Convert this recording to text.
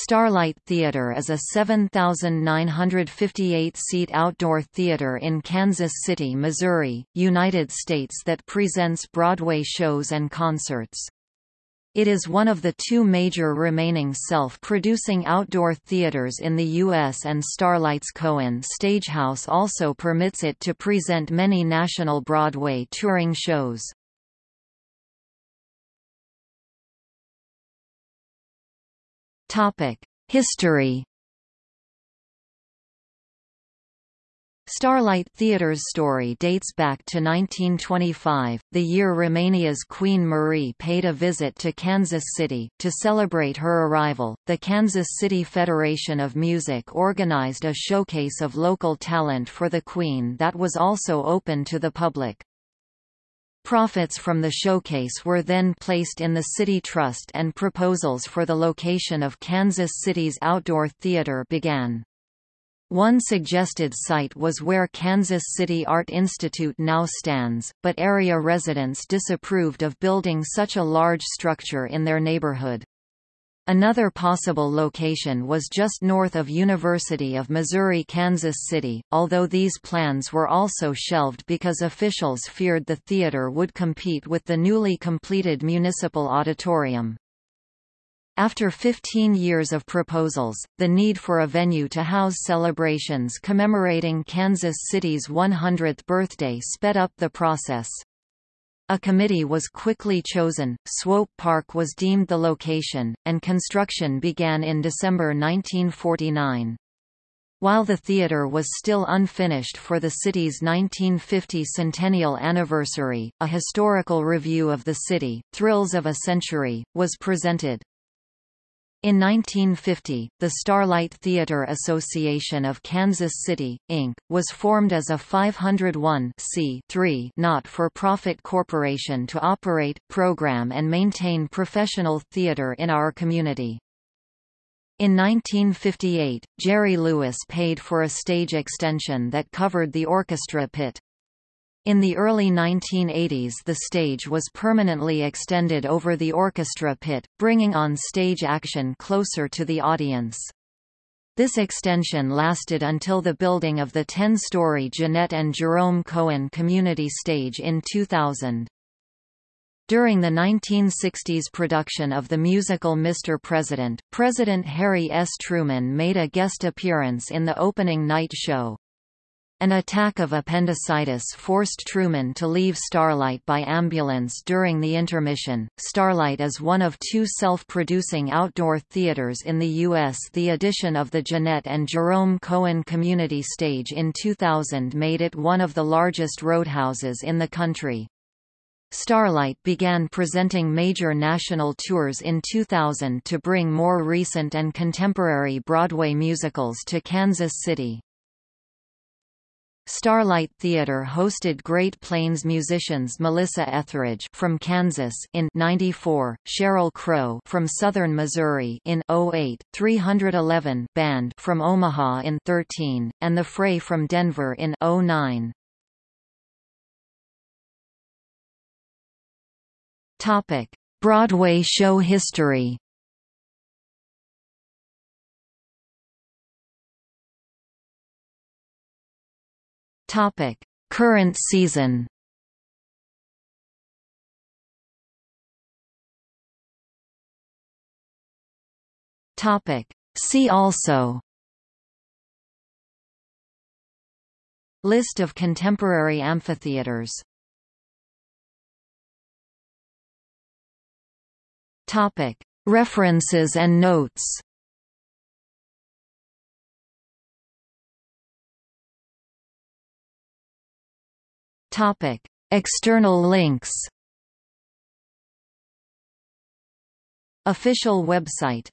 Starlight Theater is a 7,958-seat outdoor theater in Kansas City, Missouri, United States that presents Broadway shows and concerts. It is one of the two major remaining self-producing outdoor theaters in the U.S. and Starlight's Cohen Stagehouse also permits it to present many national Broadway touring shows. History Starlight Theatre's story dates back to 1925, the year Romania's Queen Marie paid a visit to Kansas City. To celebrate her arrival, the Kansas City Federation of Music organized a showcase of local talent for the Queen that was also open to the public. Profits from the showcase were then placed in the City Trust and proposals for the location of Kansas City's outdoor theater began. One suggested site was where Kansas City Art Institute now stands, but area residents disapproved of building such a large structure in their neighborhood. Another possible location was just north of University of Missouri-Kansas City, although these plans were also shelved because officials feared the theater would compete with the newly completed municipal auditorium. After 15 years of proposals, the need for a venue to house celebrations commemorating Kansas City's 100th birthday sped up the process. A committee was quickly chosen, Swope Park was deemed the location, and construction began in December 1949. While the theater was still unfinished for the city's 1950 centennial anniversary, a historical review of the city, Thrills of a Century, was presented. In 1950, the Starlight Theater Association of Kansas City, Inc., was formed as a 501 not-for-profit corporation to operate, program and maintain professional theater in our community. In 1958, Jerry Lewis paid for a stage extension that covered the orchestra pit. In the early 1980s the stage was permanently extended over the orchestra pit, bringing on-stage action closer to the audience. This extension lasted until the building of the 10-story Jeanette and Jerome Cohen Community Stage in 2000. During the 1960s production of the musical Mr. President, President Harry S. Truman made a guest appearance in the opening night show. An attack of appendicitis forced Truman to leave Starlight by ambulance during the intermission. Starlight is one of two self-producing outdoor theaters in the U.S. The addition of the Jeanette and Jerome Cohen Community Stage in 2000 made it one of the largest roadhouses in the country. Starlight began presenting major national tours in 2000 to bring more recent and contemporary Broadway musicals to Kansas City. Starlight Theatre hosted Great Plains musicians Melissa Etheridge from Kansas in 94, Sheryl Crow from Southern Missouri in 08, 311 Band from Omaha in 13, and The Fray from Denver in 09. Topic: Broadway show history. Topic: Current season. Topic: See also. List of contemporary amphitheaters. Topic: References and notes. Topic: External links. Official website